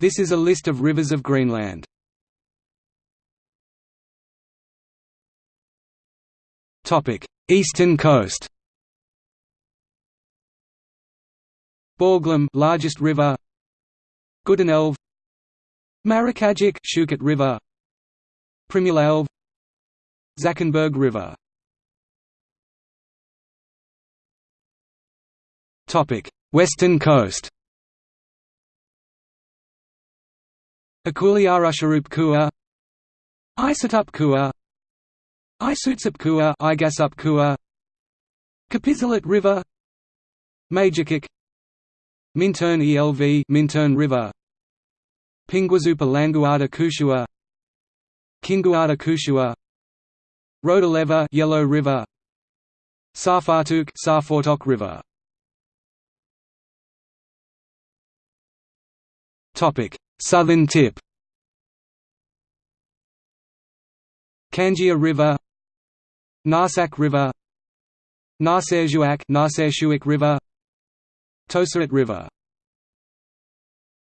This is a list of rivers of Greenland. Eastern coast. Borglum largest river. Goodenelv Marikajik Shukat River. Primulelv Zackenberg River. Topic Western coast Akuliarusharup Kua Isatup Kua Isutsap Kua Igasup Kua Kapisalat River Majikik Minturn ELV Minturn River Pinguazupa Languada Kushua Kinguada Kushua Rodaleva Yellow River Sarfartuk Sarfortok River. Topic Southern tip. Kangia River. Narsak River. Narserjuak River. Tosarit River